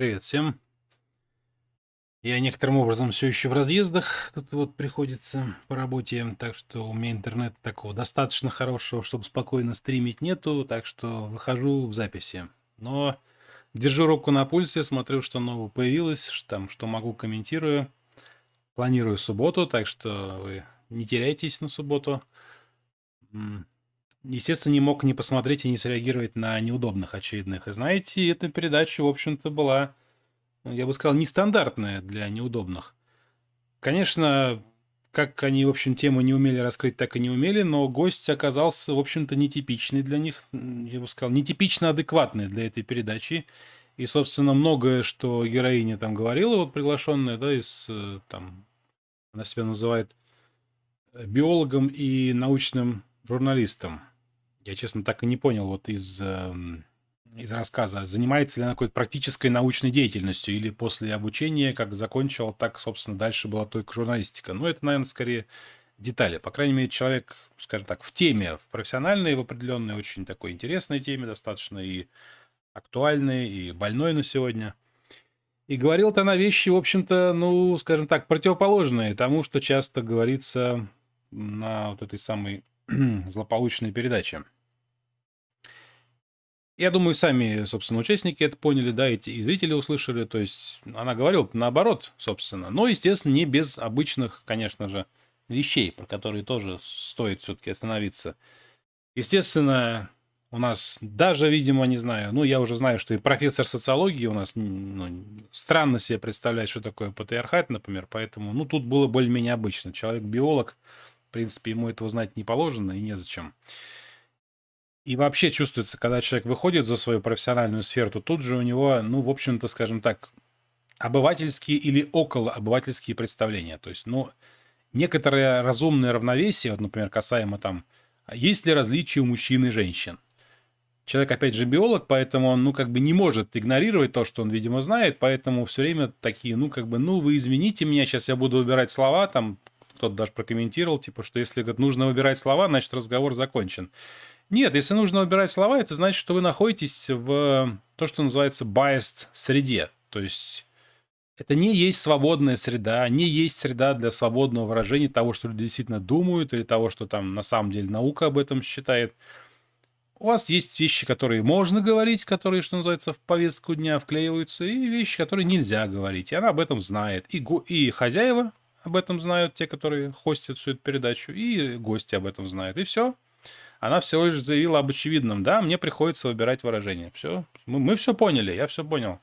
Привет всем. Я некоторым образом все еще в разъездах, тут вот приходится по работе, так что у меня интернет такого достаточно хорошего, чтобы спокойно стримить нету, так что выхожу в записи. Но держу руку на пульсе, смотрю, что нового появилось, что там, что могу, комментирую. Планирую субботу, так что вы не теряйтесь на субботу. Естественно, не мог не посмотреть и не среагировать на неудобных очередных. И знаете, эта передача, в общем-то, была, я бы сказал, нестандартная для неудобных. Конечно, как они, в общем, тему не умели раскрыть, так и не умели, но гость оказался, в общем-то, нетипичный для них, я бы сказал, нетипично адекватный для этой передачи. И, собственно, многое, что героиня там говорила, вот приглашенная, да, из, э, там, она себя называет биологом и научным журналистом. Я, честно, так и не понял вот из, эм, из рассказа, занимается ли она какой-то практической научной деятельностью или после обучения, как закончил, так, собственно, дальше была только журналистика. Но это, наверное, скорее детали. По крайней мере, человек, скажем так, в теме, в профессиональной, в определенной, очень такой интересной теме достаточно и актуальной, и больной на сегодня. И говорил-то она вещи, в общем-то, ну, скажем так, противоположные тому, что часто говорится на вот этой самой злополучные передачи. Я думаю, сами, собственно, участники это поняли, да, эти и зрители услышали. То есть она говорила наоборот, собственно. Но, естественно, не без обычных, конечно же, вещей, про которые тоже стоит все-таки остановиться. Естественно, у нас даже, видимо, не знаю, ну, я уже знаю, что и профессор социологии у нас ну, странно себе представляет, что такое патриархат, например, поэтому, ну, тут было более-менее обычно. Человек-биолог, в принципе, ему этого знать не положено и незачем. И вообще чувствуется, когда человек выходит за свою профессиональную сферу, то тут же у него, ну, в общем-то, скажем так, обывательские или около обывательские представления. То есть, ну, некоторое разумное равновесие, вот, например, касаемо там, есть ли различия у мужчин и женщин. Человек, опять же, биолог, поэтому он, ну, как бы не может игнорировать то, что он, видимо, знает, поэтому все время такие, ну, как бы, ну, вы извините меня, сейчас я буду убирать слова, там, кто-то даже прокомментировал, типа, что если говорит, нужно выбирать слова, значит разговор закончен. Нет, если нужно выбирать слова, это значит, что вы находитесь в то, что называется biased среде. То есть это не есть свободная среда, не есть среда для свободного выражения того, что люди действительно думают, или того, что там на самом деле наука об этом считает. У вас есть вещи, которые можно говорить, которые, что называется, в повестку дня вклеиваются, и вещи, которые нельзя говорить. И она об этом знает. И, и хозяева об этом знают, те, которые хостят всю эту передачу, и гости об этом знают. И все. Она всего лишь заявила об очевидном. Да, мне приходится выбирать выражение. Все. Мы, мы все поняли, я все понял.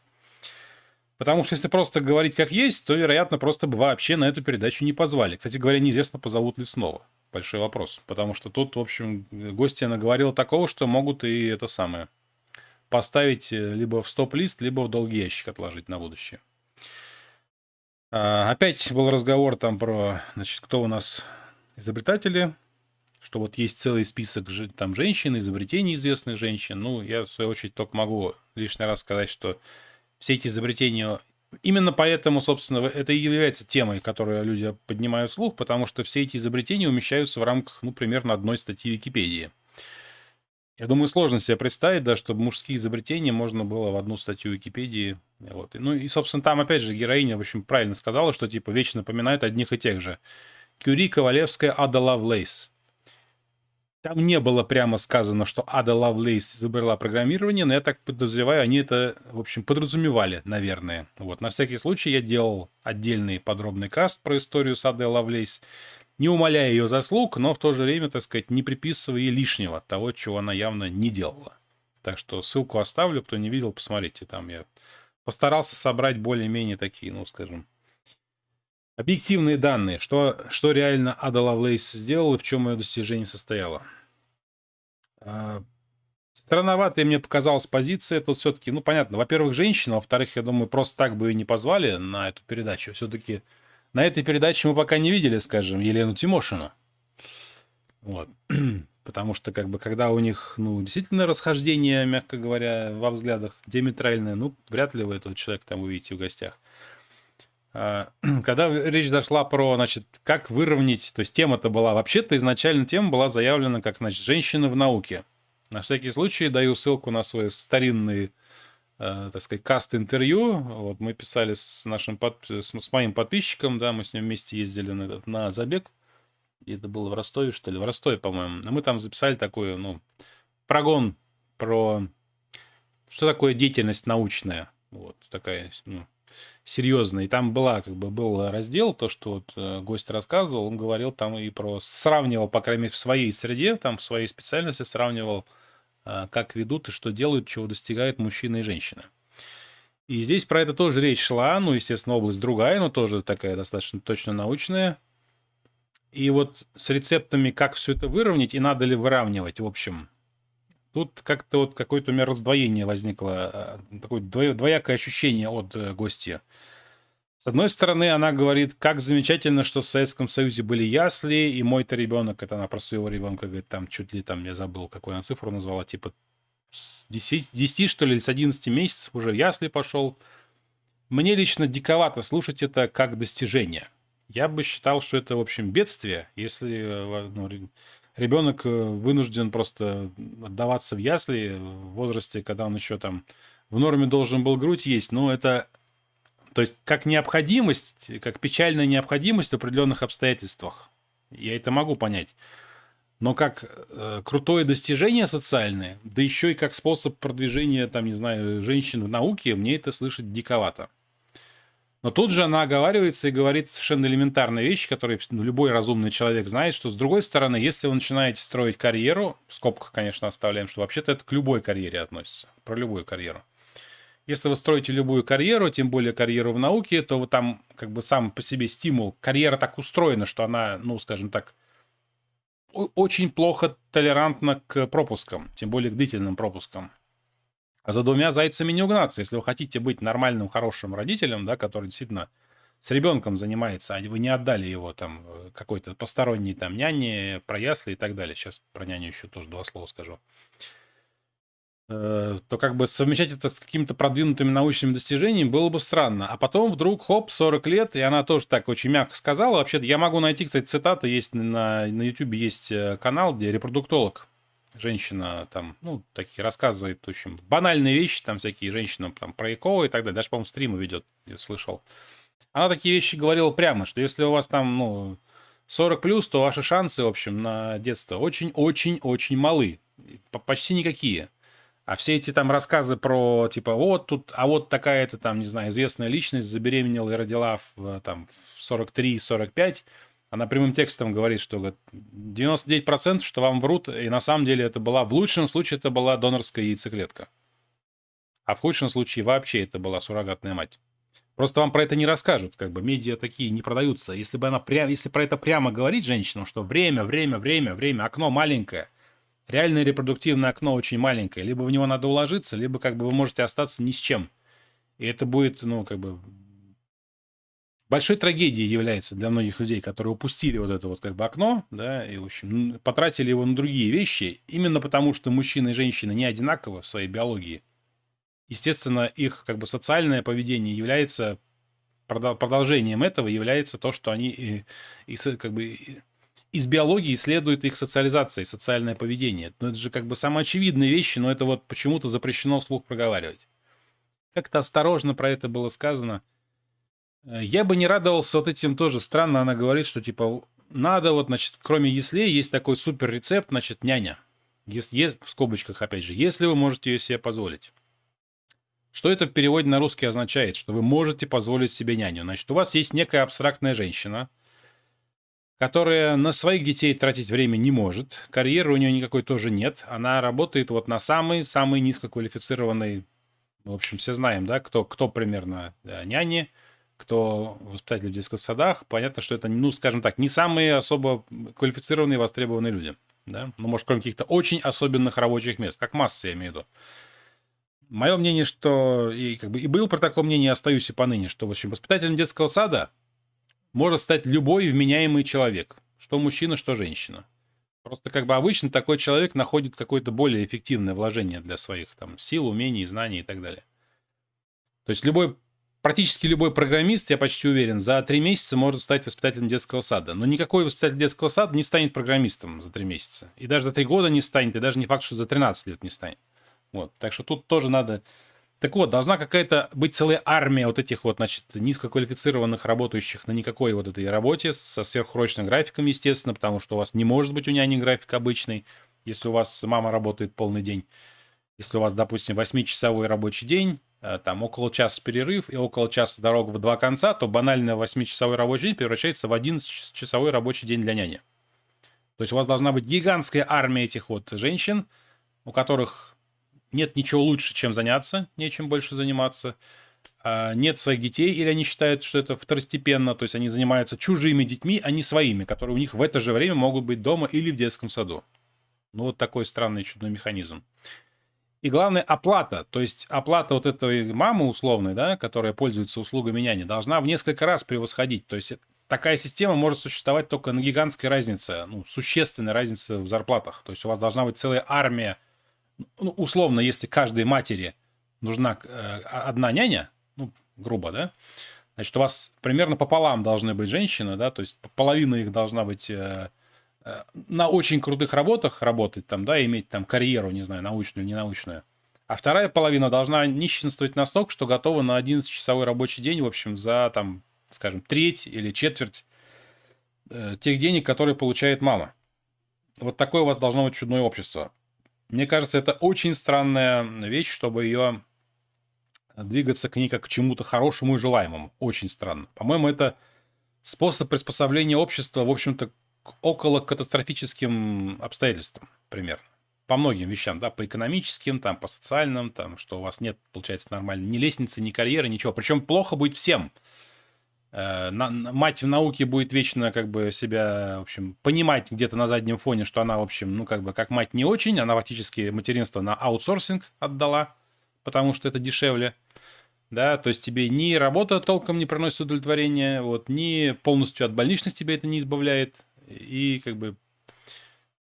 Потому что если просто говорить как есть, то, вероятно, просто бы вообще на эту передачу не позвали. Кстати говоря, неизвестно, позовут ли снова. Большой вопрос. Потому что тут, в общем, гостья наговорила такого, что могут и это самое поставить э, либо в стоп-лист, либо в долгий ящик отложить на будущее. А, опять был разговор там про, значит, кто у нас изобретатели, что вот есть целый список там женщин, изобретений известных женщин. Ну, я в свою очередь только могу лишний раз сказать, что все эти изобретения Именно поэтому, собственно, это и является темой, которую люди поднимают вслух, потому что все эти изобретения умещаются в рамках, ну, примерно одной статьи Википедии. Я думаю, сложно себе представить, да, чтобы мужские изобретения можно было в одну статью Википедии. Вот. Ну и, собственно, там, опять же, героиня, в общем, правильно сказала, что, типа, вечно напоминает одних и тех же. Кюри, Ковалевская, Ада Лавлейс. Там не было прямо сказано, что Ада Лавлейс изобрела программирование, но я так подозреваю, они это, в общем, подразумевали, наверное. Вот, на всякий случай я делал отдельный подробный каст про историю с Адой Лавлейс не умаляя ее заслуг, но в то же время, так сказать, не приписывая ей лишнего, того, чего она явно не делала. Так что ссылку оставлю, кто не видел, посмотрите, там я постарался собрать более-менее такие, ну, скажем, объективные данные, что, что реально Ада Лавлейс сделала и в чем ее достижение состояло. А, странноватая мне показалась позиция. Тут все-таки, ну, понятно, во-первых, женщина, во-вторых, я думаю, просто так бы ее не позвали на эту передачу. Все-таки на этой передаче мы пока не видели, скажем, Елену Тимошину. Вот. Потому что, как бы, когда у них, ну, действительно расхождение, мягко говоря, во взглядах диаметральное, ну, вряд ли вы этого человека там увидите в гостях. А, когда речь зашла про, значит, как выровнять, то есть тема-то была, вообще-то изначально тема была заявлена как, значит, женщины в науке. На всякий случай даю ссылку на свой старинный, так сказать, каст-интервью. Вот мы писали с нашим, под, с, моим подписчиком, да, мы с ним вместе ездили на, на забег. И это было в Ростове, что ли? В Ростове, по-моему. мы там записали такой, ну, прогон про что такое деятельность научная. Вот такая, ну, серьезно. И там была, как бы, был раздел, то, что вот э, гость рассказывал, он говорил там и про, сравнивал, по крайней мере, в своей среде, там, в своей специальности сравнивал, э, как ведут и что делают, чего достигают мужчины и женщины. И здесь про это тоже речь шла, ну, естественно, область другая, но тоже такая достаточно точно научная. И вот с рецептами, как все это выровнять и надо ли выравнивать, в общем, Тут как-то вот какое-то у меня раздвоение возникло, а, такое двоякое ощущение от э, гостя. С одной стороны, она говорит, как замечательно, что в Советском Союзе были ясли, и мой-то ребенок, это она про своего ребенка говорит, там чуть ли там, я забыл, какую она цифру назвала, типа с 10, 10 что ли, с 11 месяцев уже в ясли пошел. Мне лично диковато слушать это как достижение. Я бы считал, что это, в общем, бедствие, если э, ну, ребенок э, вынужден просто отдаваться в ясли в возрасте, когда он еще там в норме должен был грудь есть. Но это, то есть, как необходимость, как печальная необходимость в определенных обстоятельствах. Я это могу понять. Но как э, крутое достижение социальное, да еще и как способ продвижения, там, не знаю, женщин в науке, мне это слышать диковато. Но тут же она оговаривается и говорит совершенно элементарные вещи, которые ну, любой разумный человек знает, что с другой стороны, если вы начинаете строить карьеру, в скобках, конечно, оставляем, что вообще-то это к любой карьере относится, про любую карьеру. Если вы строите любую карьеру, тем более карьеру в науке, то вы там как бы сам по себе стимул. Карьера так устроена, что она, ну, скажем так, очень плохо толерантна к пропускам, тем более к длительным пропускам. А за двумя зайцами не угнаться. Если вы хотите быть нормальным, хорошим родителем, да, который действительно с ребенком занимается, а вы не отдали его там э, какой-то посторонней там няне, про ясли и так далее. Сейчас про няню еще тоже два слова скажу. Э, то как бы совмещать это с какими-то продвинутыми научными достижениями было бы странно. А потом вдруг, хоп, 40 лет, и она тоже так очень мягко сказала. Вообще-то я могу найти, кстати, цитаты, есть на, на YouTube есть э, канал, где репродуктолог женщина там, ну, такие рассказывает, в общем, банальные вещи, там всякие женщины там про ЭКО и так далее. Даже, по-моему, стримы ведет, я слышал. Она такие вещи говорила прямо, что если у вас там, ну, 40 плюс, то ваши шансы, в общем, на детство очень-очень-очень малы. Почти никакие. А все эти там рассказы про, типа, вот тут, а вот такая-то там, не знаю, известная личность забеременела и родила в, там, в 43-45, она прямым текстом говорит, что 99% что вам врут, и на самом деле это была, в лучшем случае это была донорская яйцеклетка. А в худшем случае вообще это была суррогатная мать. Просто вам про это не расскажут, как бы медиа такие не продаются. Если бы она прямо, если про это прямо говорить женщинам, что время, время, время, время, окно маленькое, реальное репродуктивное окно очень маленькое, либо в него надо уложиться, либо как бы вы можете остаться ни с чем. И это будет, ну, как бы большой трагедией является для многих людей, которые упустили вот это вот как бы окно, да, и, в общем, потратили его на другие вещи, именно потому, что мужчины и женщины не одинаковы в своей биологии. Естественно, их как бы социальное поведение является продолжением этого является то, что они и, и, как бы из биологии следует их социализация, социальное поведение. Но это же как бы самоочевидные вещи, но это вот почему-то запрещено вслух проговаривать. Как-то осторожно про это было сказано – Э, я бы не радовался вот этим тоже. Странно она говорит, что типа надо вот, значит, кроме яслей есть такой супер рецепт, значит, няня. Если, есть, в скобочках, опять же, если вы можете ее себе позволить. Что это в переводе на русский означает? Что вы можете позволить себе няню. Значит, у вас есть некая абстрактная женщина, которая на своих детей тратить время не может. Карьеры у нее никакой тоже нет. Она работает вот на самой-самой низкоквалифицированной... В общем, все знаем, да, кто, кто примерно да, няни, кто воспитатель в детских садах, понятно, что это, ну, скажем так, не самые особо квалифицированные востребованные люди. Да? Ну, может, кроме каких-то очень особенных рабочих мест, как масса, я имею в виду. Мое мнение, что и, как бы, и был про такое мнение, остаюсь и поныне, что, в общем, воспитателем детского сада может стать любой вменяемый человек, что мужчина, что женщина. Просто как бы обычно такой человек находит какое-то более эффективное вложение для своих там сил, умений, знаний и так далее. То есть любой практически любой программист, я почти уверен, за три месяца может стать воспитателем детского сада. Но никакой воспитатель детского сада не станет программистом за три месяца. И даже за три года не станет, и даже не факт, что за 13 лет не станет. Вот. Так что тут тоже надо... Так вот, должна какая-то быть целая армия вот этих вот, значит, низкоквалифицированных работающих на никакой вот этой работе со сверхурочным графиком, естественно, потому что у вас не может быть у няни график обычный, если у вас мама работает полный день. Если у вас, допустим, 8-часовой рабочий день, Э, там около часа перерыв и около часа дорога в два конца, то банально 8-часовой рабочий день превращается в 11-часовой рабочий день для няни. То есть у вас должна быть гигантская армия этих вот женщин, у которых нет ничего лучше, чем заняться, нечем больше заниматься, а нет своих детей, или они считают, что это второстепенно, то есть они занимаются чужими детьми, а не своими, которые у них в это же время могут быть дома или в детском саду. Ну, вот такой странный чудный механизм. И главное, оплата. То есть оплата вот этой мамы условной, да, которая пользуется услугами няни, должна в несколько раз превосходить. То есть такая система может существовать только на гигантской разнице, ну, существенной разнице в зарплатах. То есть у вас должна быть целая армия, ну, условно, если каждой матери нужна э, одна няня, ну, грубо, да, значит, у вас примерно пополам должны быть женщины, да, то есть половина их должна быть э, Э, на очень крутых работах работать там, да, иметь там карьеру, не знаю, научную или ненаучную. А вторая половина должна нищенствовать настолько, что готова на 11-часовой рабочий день, в общем, за, там, скажем, треть или четверть тех денег, которые получает мама. Вот такое у вас должно быть чудное общество. Мне кажется, это очень странная вещь, чтобы ее двигаться к ней как к чему-то хорошему и желаемому. Очень странно. По-моему, это способ приспособления общества, в общем-то, около катастрофическим обстоятельствам примерно. По многим вещам, да, по экономическим, там, по социальным, там, что у вас нет, получается, нормально ни лестницы, ни карьеры, ничего. Причем плохо будет всем. Э, на, мать в науке будет вечно как бы себя, в общем, понимать где-то на заднем фоне, что она, в общем, ну, как бы, как мать не очень, она фактически материнство на аутсорсинг отдала, потому что это дешевле да, то есть тебе ни работа толком не приносит удовлетворения, вот, ни полностью от больничных тебе это не избавляет, и как бы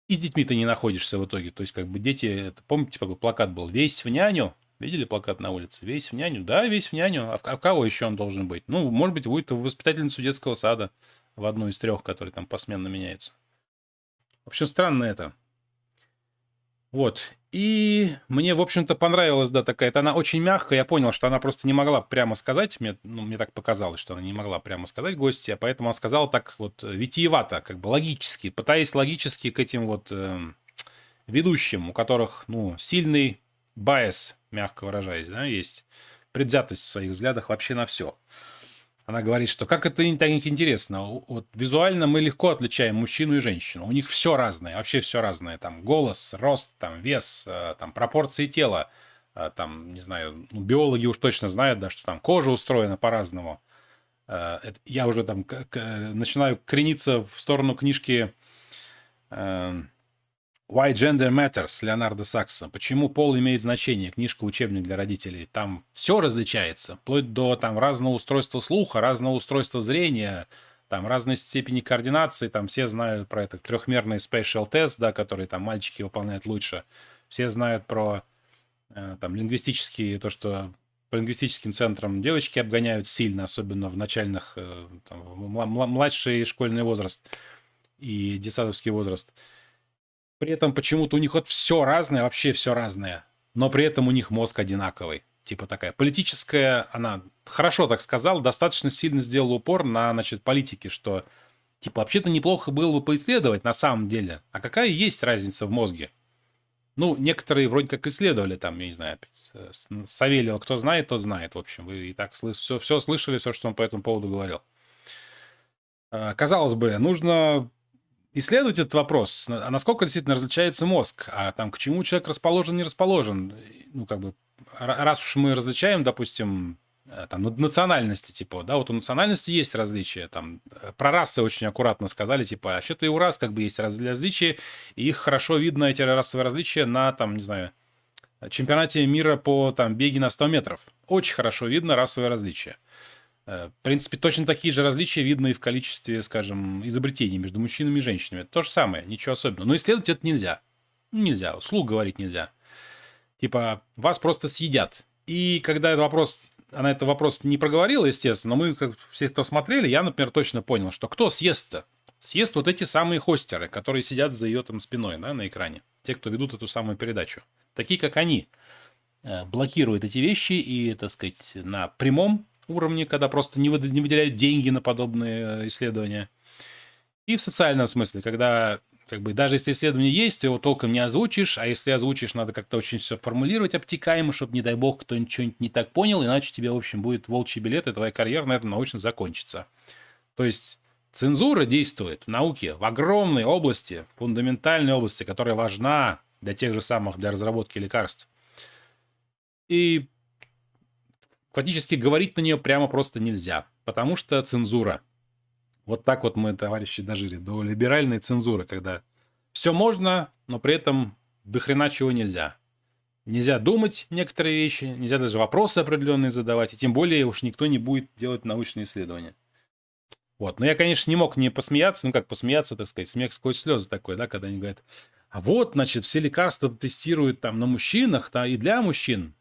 и с детьми ты не находишься в итоге. То есть, как бы дети, помните, такой плакат был «Весь в няню». Видели плакат на улице? «Весь в няню». Да, весь в няню. А в, а кого еще он должен быть? Ну, может быть, будет в воспитательницу детского сада в одну из трех, которые там посменно меняются. В общем, странно это. Вот. И мне, в общем-то, понравилась, да, такая. Это она очень мягкая. Я понял, что она просто не могла прямо сказать. Мне, ну, мне так показалось, что она не могла прямо сказать гости, а поэтому она сказала так вот витиевато, как бы логически, пытаясь логически к этим вот э, ведущим, у которых, ну, сильный байс, мягко выражаясь, да, есть предвзятость в своих взглядах вообще на все. Она говорит, что как это так интересно. Вот визуально мы легко отличаем мужчину и женщину. У них все разное, вообще все разное. Там голос, рост, там вес, э, там пропорции тела. Э, там, не знаю, ну, биологи уж точно знают, да, что там кожа устроена по-разному. Э, я уже там начинаю крениться в сторону книжки Why Gender Matters Леонардо Сакса. Почему пол имеет значение? Книжка-учебник для родителей. Там все различается, вплоть до там разного устройства слуха, разного устройства зрения, там разной степени координации. Там все знают про этот трехмерный special test, да, который там мальчики выполняют лучше. Все знают про э, там лингвистические, то, что по лингвистическим центрам девочки обгоняют сильно, особенно в начальных, э, там, младший школьный возраст и детсадовский возраст. При этом почему-то у них вот все разное, вообще все разное. Но при этом у них мозг одинаковый. Типа такая политическая, она хорошо так сказала, достаточно сильно сделала упор на, значит, политике, что типа вообще-то неплохо было бы поисследовать на самом деле. А какая есть разница в мозге? Ну, некоторые вроде как исследовали там, я не знаю, Савельева, кто знает, тот знает. В общем, вы и так все, все слышали, все, что он по этому поводу говорил. А, казалось бы, нужно исследовать этот вопрос, а насколько действительно различается мозг, а там к чему человек расположен, не расположен. Ну, как бы, раз уж мы различаем, допустим, э, там, национальности, типа, да, вот у национальности есть различия, там, э, про расы очень аккуратно сказали, типа, а что-то и у рас как бы есть различия, и их хорошо видно, эти расовые различия, на, там, не знаю, чемпионате мира по, там, беге на 100 метров. Очень хорошо видно расовые различия. Э, в принципе, точно такие же различия видно и в количестве, скажем, изобретений между мужчинами и женщинами. То же самое, ничего особенного. Но исследовать это нельзя. Нельзя, слух говорить нельзя. Типа, вас просто съедят. И когда этот вопрос она этот вопрос не проговорила, естественно, но мы, как все, кто смотрели, я, например, точно понял, что кто съест-то? Съест вот эти самые хостеры, которые сидят за ее там спиной, да, на экране. Те, кто ведут эту самую передачу. Такие, как они, э, блокируют эти вещи и, так сказать, на прямом уровне, когда просто не выделяют деньги на подобные э, исследования. И в социальном смысле, когда как бы даже если исследование есть, ты его толком не озвучишь, а если озвучишь, надо как-то очень все формулировать обтекаемо, чтобы, не дай бог, кто-нибудь что-нибудь не так понял, иначе тебе, в общем, будет волчий билет, и твоя карьера на этом научно закончится. То есть цензура действует в науке в огромной области, фундаментальной области, которая важна для тех же самых, для разработки лекарств. И фактически говорить на нее прямо просто нельзя, потому что цензура – вот так вот мы, товарищи, дожили до либеральной цензуры, когда все можно, но при этом до хрена чего нельзя. Нельзя думать некоторые вещи, нельзя даже вопросы определенные задавать, и тем более уж никто не будет делать научные исследования. Вот. Но я, конечно, не мог не посмеяться, ну как посмеяться, так сказать, смех сквозь слезы такой, да, когда они говорят, а вот, значит, все лекарства тестируют там на мужчинах, да, и для мужчин.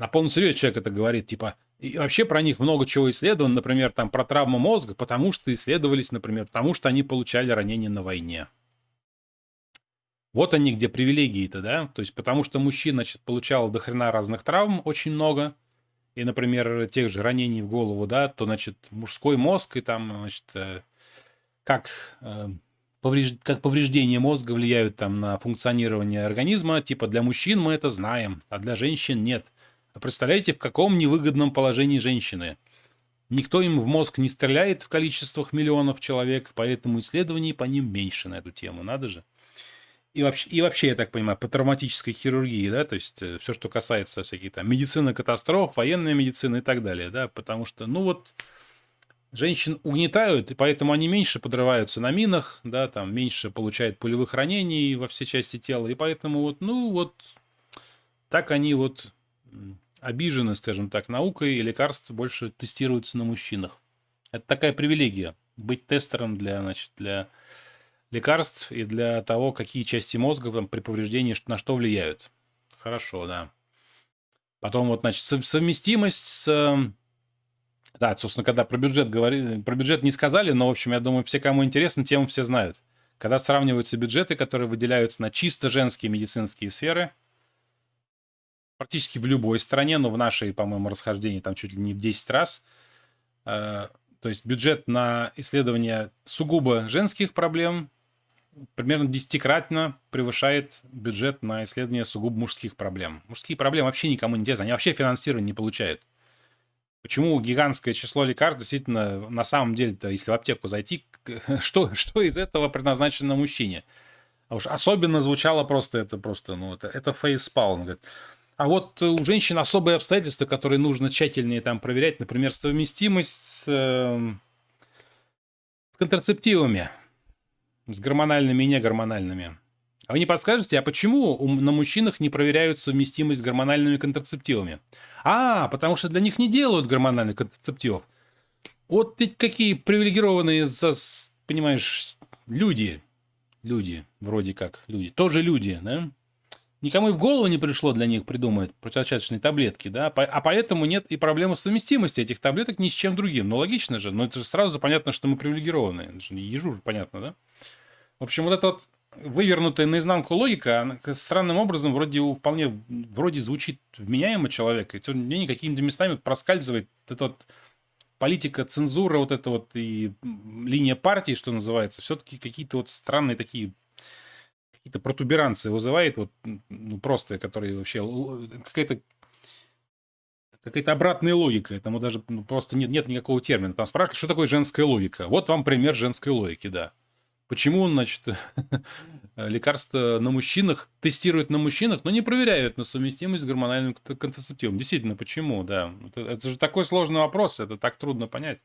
На полном серьезе человек это говорит, типа, и вообще про них много чего исследовано, например, там про травму мозга, потому что исследовались, например, потому что они получали ранения на войне. Вот они где привилегии-то, да? То есть потому что мужчина, значит, получал до хрена разных травм очень много, и, например, тех же ранений в голову, да, то, значит, мужской мозг и там, значит, э, как, э, как повреждения мозга влияют там на функционирование организма, типа для мужчин мы это знаем, а для женщин нет – Представляете, в каком невыгодном положении женщины. Никто им в мозг не стреляет в количествах миллионов человек, поэтому исследований по ним меньше на эту тему. Надо же. И вообще, и вообще, я так понимаю, по травматической хирургии, да, то есть э, все, что касается всяких там медицины катастроф, военной медицины и так далее, да, потому что, ну вот, женщин угнетают, и поэтому они меньше подрываются на минах, да, там меньше получают пулевых ранений во все части тела, и поэтому вот, ну вот, так они вот обижены, скажем так, наукой, и лекарства больше тестируются на мужчинах. Это такая привилегия быть тестером для, значит, для лекарств и для того, какие части мозга там, при повреждении на что влияют. Хорошо, да. Потом вот, значит, совместимость с... Да, собственно, когда про бюджет говорили, про бюджет не сказали, но, в общем, я думаю, все, кому интересно, тему все знают. Когда сравниваются бюджеты, которые выделяются на чисто женские медицинские сферы – практически в любой стране, но в нашей, по-моему, расхождении там чуть ли не в 10 раз. Э, то есть бюджет на исследование сугубо женских проблем примерно десятикратно превышает бюджет на исследование сугубо мужских проблем. Мужские проблемы вообще никому не интересны, они вообще финансирование не получают. Почему гигантское число лекарств действительно на самом деле-то, если в аптеку зайти, что, что из этого предназначено мужчине? А уж особенно звучало просто это просто, ну, это, это фейспалм. Говорит, а вот у женщин особые обстоятельства, которые нужно тщательнее там проверять, например, совместимость с, э, с контрацептивами, с гормональными и негормональными. А вы не подскажете, а почему на мужчинах не проверяют совместимость с гормональными контрацептивами? А, потому что для них не делают гормональных контрацептивов. Вот ведь какие привилегированные, понимаешь, люди. Люди, вроде как люди. Тоже люди, да? Никому и в голову не пришло для них придумать противозачаточные таблетки, да, а поэтому нет и проблемы совместимости этих таблеток ни с чем другим. Ну, логично же, но это же сразу понятно, что мы привилегированные. Это же ежу же понятно, да? В общем, вот эта вот вывернутая наизнанку логика, она странным образом вроде вполне вроде звучит вменяемо человека, и мне какими-то местами проскальзывает эта вот политика, цензура, вот эта вот и линия партии, что называется, все-таки какие-то вот странные такие какие-то протуберанцы вызывает, вот, ну, просто, которые вообще, какая-то какая-то обратная логика. Этому даже ну, просто нет, нет никакого термина. Там спрашивают, что такое женская логика. Вот вам пример женской логики, да. Почему, значит, лекарства на мужчинах тестируют на мужчинах, но не проверяют на совместимость с гормональным контрацептивом? Действительно, почему, да. Это, это же такой сложный вопрос, это так трудно понять.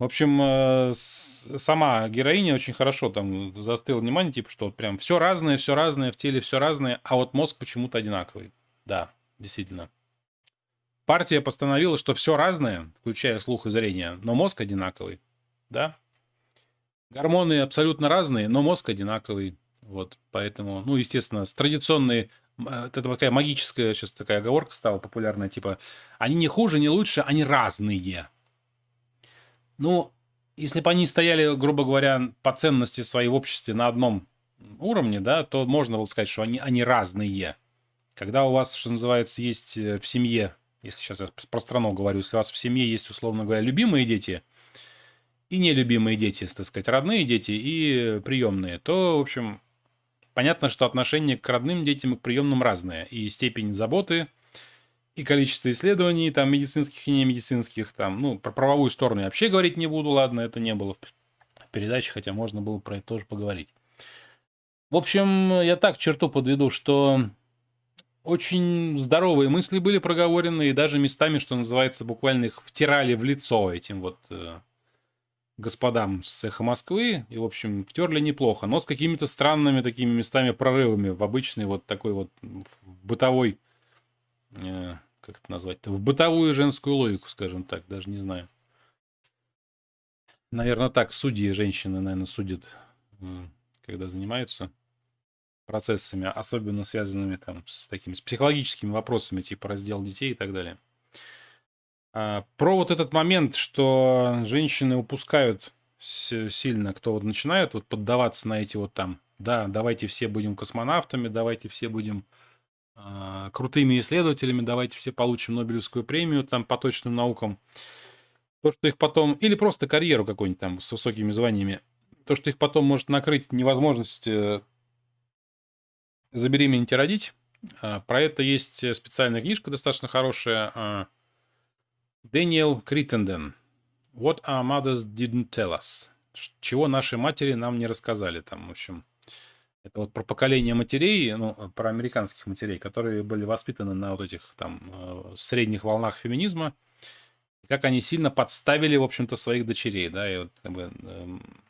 В общем, э, сама героиня очень хорошо там застыла внимание, типа, что прям все разное, все разное, в теле все разное, а вот мозг почему-то одинаковый. Да, действительно. Партия постановила, что все разное, включая слух и зрение, но мозг одинаковый. Да? Гормоны абсолютно разные, но мозг одинаковый. Вот, поэтому, ну, естественно, с традиционной э, это такая магическая сейчас такая оговорка стала популярная, типа, они не хуже, не лучше, они разные. Ну, если бы они стояли, грубо говоря, по ценности своей в обществе на одном уровне, да, то можно было сказать, что они, они разные. Когда у вас, что называется, есть э, в семье, если сейчас я про страну говорю, если у вас в семье есть, условно говоря, любимые дети и нелюбимые дети, так сказать, родные дети и приемные, то, в общем, понятно, что отношение к родным детям и к приемным разное. И степень заботы, и количество исследований, там, медицинских и немедицинских, там, ну, про правовую сторону я вообще говорить не буду, ладно, это не было в передаче, хотя можно было про это тоже поговорить. В общем, я так черту подведу, что очень здоровые мысли были проговорены, и даже местами, что называется, буквально их втирали в лицо этим вот э, господам с «Эхо Москвы», и, в общем, втерли неплохо, но с какими-то странными такими местами прорывами в обычный вот такой вот бытовой, как это назвать-то, в бытовую женскую логику, скажем так, даже не знаю. Наверное, так судьи женщины, наверное, судят, э, когда занимаются процессами, особенно связанными там с такими с психологическими вопросами, типа раздел детей и так далее. А, про вот этот момент, что женщины упускают сильно, кто вот начинают вот поддаваться на эти вот там, да, давайте все будем космонавтами, давайте все будем крутыми исследователями, давайте все получим Нобелевскую премию там по точным наукам. То, что их потом, или просто карьеру какую-нибудь там с высокими званиями, то, что их потом может накрыть невозможность э, забеременеть и родить. А, про это есть э, специальная книжка достаточно хорошая, Дэниел Криттенден. What our mothers didn't tell us. Чего наши матери нам не рассказали там, в общем. Это вот про поколение матерей, ну, про американских матерей, которые были воспитаны на вот этих там э, средних волнах феминизма. И как они сильно подставили, в общем-то, своих дочерей, да, и вот как бы, эм,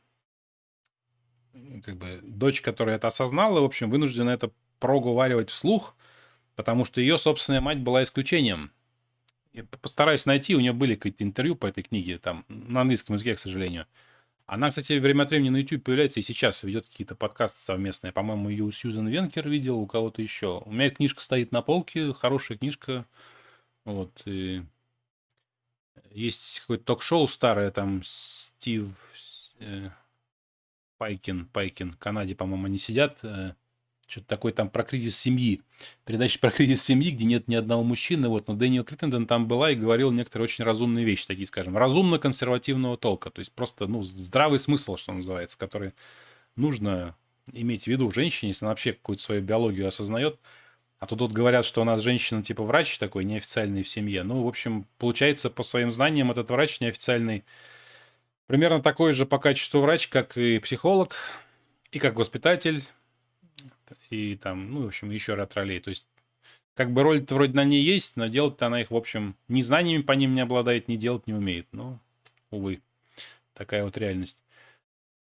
как бы дочь, которая это осознала, в общем, вынуждена это проговаривать вслух, потому что ее собственная мать была исключением я постараюсь найти, у нее были какие-то интервью по этой книге, там, на английском языке, к сожалению. Она, кстати, время от времени на YouTube появляется и сейчас ведет какие-то подкасты совместные. По-моему, ее у Сьюзен Венкер видел, у кого-то еще. У меня книжка стоит на полке, хорошая книжка. Вот. И есть какое-то ток-шоу старое, там Стив э, Пайкин, Пайкин, в Канаде, по-моему, они сидят. Э, что-то такое там про кризис семьи. Передача про кризис семьи, где нет ни одного мужчины. Вот, но Дэниел Криттенден там была и говорил некоторые очень разумные вещи, такие, скажем, разумно-консервативного толка. То есть просто, ну, здравый смысл, что называется, который нужно иметь в виду женщине, если она вообще какую-то свою биологию осознает. А то тут говорят, что у нас женщина типа врач такой, неофициальный в семье. Ну, в общем, получается, по своим знаниям, этот врач неофициальный примерно такой же по качеству врач, как и психолог, и как воспитатель, и там, ну, в общем, еще ряд ролей. То есть, как бы роль-то вроде на ней есть, но делать-то она их, в общем, ни знаниями по ним не обладает, ни делать не умеет. Ну, увы, такая вот реальность.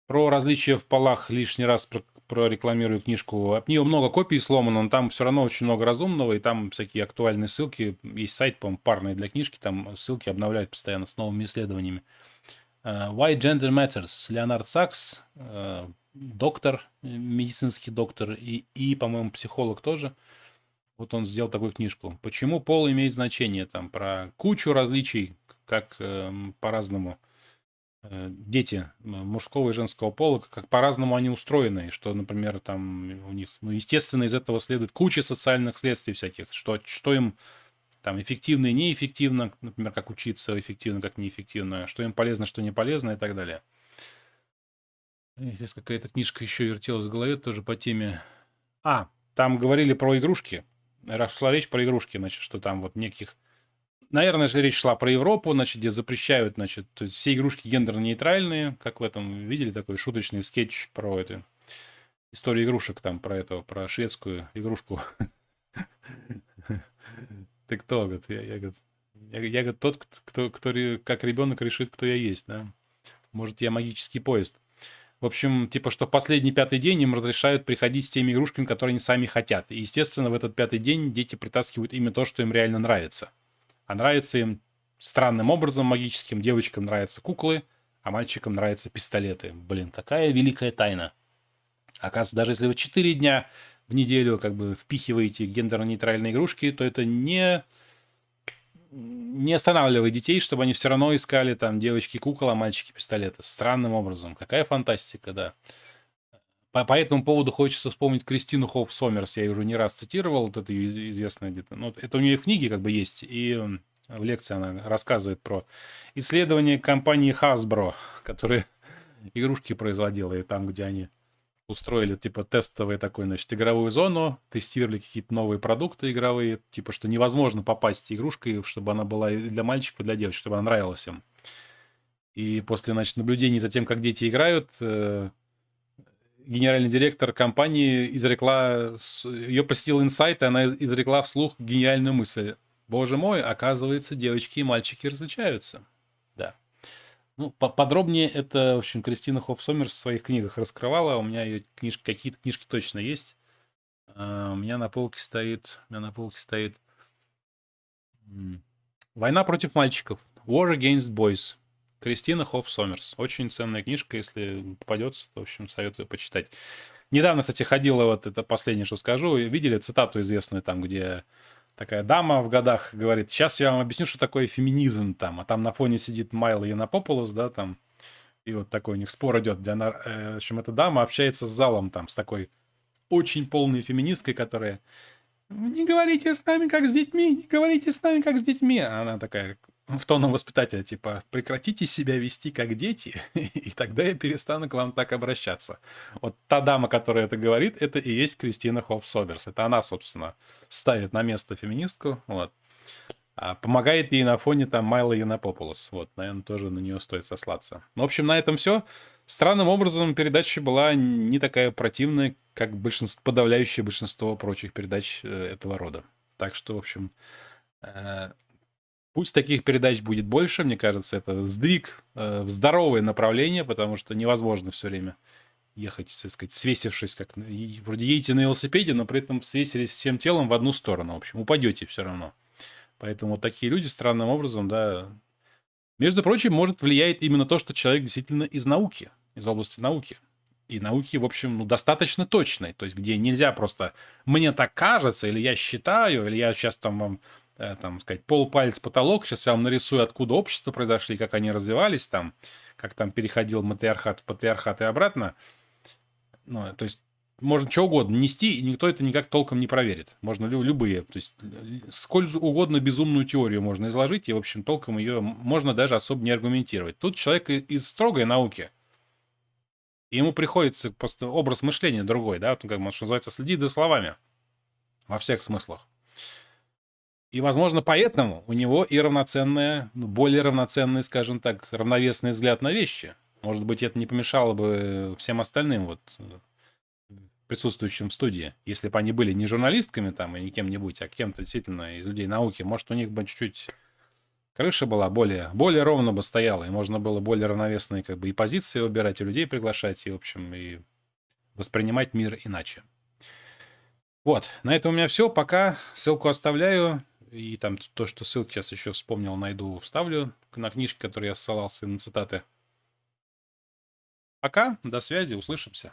Про различия в полах лишний раз про, прорекламирую книжку. От нее много копий сломано, но там все равно очень много разумного, и там всякие актуальные ссылки. Есть сайт, по-моему, парный для книжки, там ссылки обновляют постоянно с новыми исследованиями. Uh, Why Gender Matters. Леонард Сакс, uh, доктор, э, медицинский доктор и, и по-моему, психолог тоже. Вот он сделал такую книжку. Почему пол имеет значение? Там про кучу различий, как э, по-разному э, дети мужского и женского пола, как по-разному они устроены. Что, например, там у них, ну, естественно, из этого следует куча социальных следствий всяких. Что, что им там эффективно и неэффективно, например, как учиться эффективно, как неэффективно, что им полезно, что не полезно и так далее. Сейчас какая-то книжка еще вертелась в голове тоже по теме. А, там говорили про игрушки. Шла речь про игрушки, значит, что там вот неких... Наверное, же речь шла про Европу, значит, где запрещают, значит, то есть все игрушки гендерно-нейтральные, как в этом, видели такой шуточный скетч про это, историю игрушек там, про это, про шведскую игрушку. Ты кто, говорит? Я, я, я, я говорит, тот, кто, кто, как ребенок решит, кто я есть, да? Может, я магический поезд. В общем, типа, что в последний пятый день им разрешают приходить с теми игрушками, которые они сами хотят. И, естественно, в этот пятый день дети притаскивают именно то, что им реально нравится. А нравится им странным образом магическим. Девочкам нравятся куклы, а мальчикам нравятся пистолеты. Блин, какая великая тайна. Оказывается, даже если вы 4 дня в неделю как бы впихиваете гендерно-нейтральные игрушки, то это не не останавливает детей, чтобы они все равно искали там девочки кукол, а мальчики пистолеты. Странным образом. Какая фантастика, да. По, по этому поводу хочется вспомнить Кристину Хофф Сомерс. Я ее уже не раз цитировал, вот это известная где-то. Ну, это у нее в книге как бы есть. И в лекции она рассказывает про исследование компании Hasbro, которая игрушки производила, и там, где они устроили, типа, тестовый такой, значит, игровую зону, тестировали какие-то новые продукты игровые, типа, что невозможно попасть игрушкой, чтобы она была для мальчиков, для девочек, чтобы она нравилась им. И после, значит, наблюдений за тем, как дети играют, э, генеральный директор компании изрекла, ее посетил инсайт, и она изрекла вслух гениальную мысль. Боже мой, оказывается, девочки и мальчики различаются. Ну, подробнее это, в общем, Кристина Хофф Сомерс в своих книгах раскрывала. У меня ее книжки, какие-то книжки точно есть. Uh, у меня на полке стоит, у меня на полке стоит «Война против мальчиков». War Against Boys. Кристина Хофф Сомерс. Очень ценная книжка, если попадется, то, в общем, советую почитать. Недавно, кстати, ходила, вот это последнее, что скажу, видели цитату известную там, где такая дама в годах говорит, сейчас я вам объясню, что такое феминизм там, а там на фоне сидит Майла Янопополос, да, там, и вот такой у них спор идет, где она, э, в общем, эта дама общается с залом там, с такой очень полной феминисткой, которая не говорите с нами, как с детьми, не говорите с нами, как с детьми. А она такая, в тоном воспитателя, типа, прекратите себя вести как дети, и тогда я перестану к вам так обращаться. Вот та дама, которая это говорит, это и есть Кристина Хофф Соберс. Это она, собственно, ставит на место феминистку, вот. А помогает ей на фоне там Майла Янопополос. Вот, наверное, тоже на нее стоит сослаться. Ну, в общем, на этом все. Странным образом передача была не такая противная, как большинство, подавляющее большинство прочих передач э, этого рода. Так что, в общем, э, Пусть таких передач будет больше, мне кажется, это сдвиг э, в здоровое направление, потому что невозможно все время ехать, так сказать, свесившись, как вроде едете на велосипеде, но при этом свесились всем телом в одну сторону. В общем, упадете все равно. Поэтому вот такие люди странным образом, да. Между прочим, может влияет именно то, что человек действительно из науки, из области науки. И науки, в общем, ну, достаточно точной. То есть, где нельзя просто «мне так кажется», или «я считаю», или «я сейчас там вам там, сказать, полпалец потолок. Сейчас я вам нарисую, откуда общества произошли, как они развивались там, как там переходил матриархат в патриархат и обратно. Ну, то есть можно что угодно нести, и никто это никак толком не проверит. Можно любые, то есть сколь угодно безумную теорию можно изложить, и, в общем, толком ее можно даже особо не аргументировать. Тут человек из строгой науки, и ему приходится просто образ мышления другой, да, как, что называется, следить за словами во всех смыслах. И, возможно, поэтому у него и равноценная, ну, более равноценный, скажем так, равновесный взгляд на вещи. Может быть, это не помешало бы всем остальным вот присутствующим в студии, если бы они были не журналистками там и не кем-нибудь, а кем-то действительно из людей науки, может, у них бы чуть-чуть крыша была более, более ровно бы стояла, и можно было более равновесные как бы и позиции выбирать, и людей приглашать, и, в общем, и воспринимать мир иначе. Вот, на этом у меня все. Пока ссылку оставляю. И там то, что ссылки сейчас еще вспомнил, найду, вставлю на книжки, которые я ссылался, на цитаты. Пока, до связи, услышимся.